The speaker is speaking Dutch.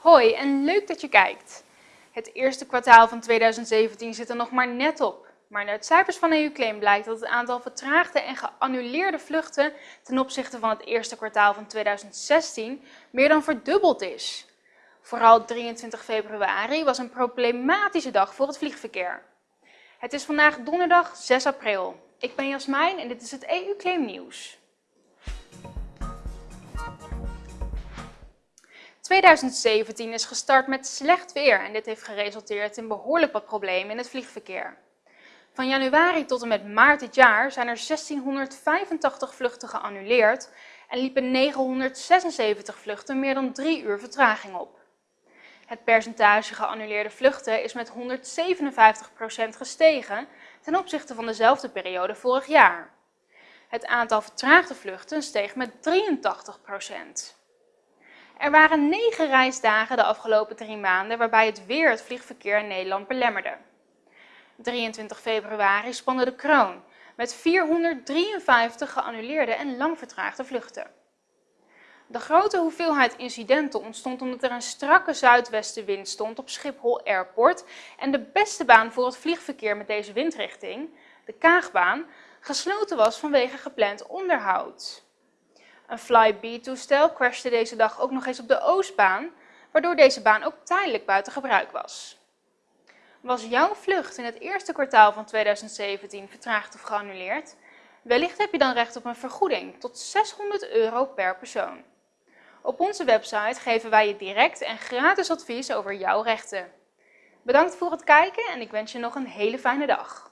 Hoi en leuk dat je kijkt. Het eerste kwartaal van 2017 zit er nog maar net op. Maar uit cijfers van EU-claim blijkt dat het aantal vertraagde en geannuleerde vluchten ten opzichte van het eerste kwartaal van 2016 meer dan verdubbeld is. Vooral 23 februari was een problematische dag voor het vliegverkeer. Het is vandaag donderdag 6 april. Ik ben Jasmijn en dit is het EU-claim nieuws. 2017 is gestart met slecht weer en dit heeft geresulteerd in behoorlijk wat problemen in het vliegverkeer. Van januari tot en met maart dit jaar zijn er 1685 vluchten geannuleerd en liepen 976 vluchten meer dan drie uur vertraging op. Het percentage geannuleerde vluchten is met 157% gestegen ten opzichte van dezelfde periode vorig jaar. Het aantal vertraagde vluchten steeg met 83%. Er waren negen reisdagen de afgelopen drie maanden waarbij het weer het vliegverkeer in Nederland belemmerde. 23 februari spande de kroon met 453 geannuleerde en lang vertraagde vluchten. De grote hoeveelheid incidenten ontstond omdat er een strakke zuidwestenwind stond op Schiphol Airport en de beste baan voor het vliegverkeer met deze windrichting, de Kaagbaan, gesloten was vanwege gepland onderhoud. Een Flybe-toestel crashte deze dag ook nog eens op de Oostbaan, waardoor deze baan ook tijdelijk buiten gebruik was. Was jouw vlucht in het eerste kwartaal van 2017 vertraagd of geannuleerd? Wellicht heb je dan recht op een vergoeding tot 600 euro per persoon. Op onze website geven wij je direct en gratis advies over jouw rechten. Bedankt voor het kijken en ik wens je nog een hele fijne dag.